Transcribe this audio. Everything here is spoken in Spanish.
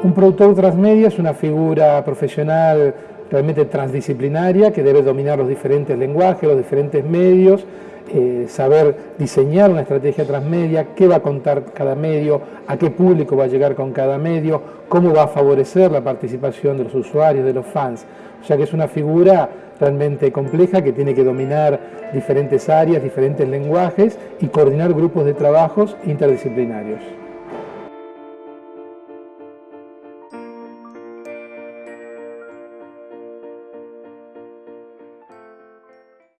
Un productor transmedia es una figura profesional realmente transdisciplinaria que debe dominar los diferentes lenguajes, los diferentes medios, eh, saber diseñar una estrategia transmedia, qué va a contar cada medio, a qué público va a llegar con cada medio, cómo va a favorecer la participación de los usuarios, de los fans. O sea que es una figura realmente compleja que tiene que dominar diferentes áreas, diferentes lenguajes y coordinar grupos de trabajos interdisciplinarios.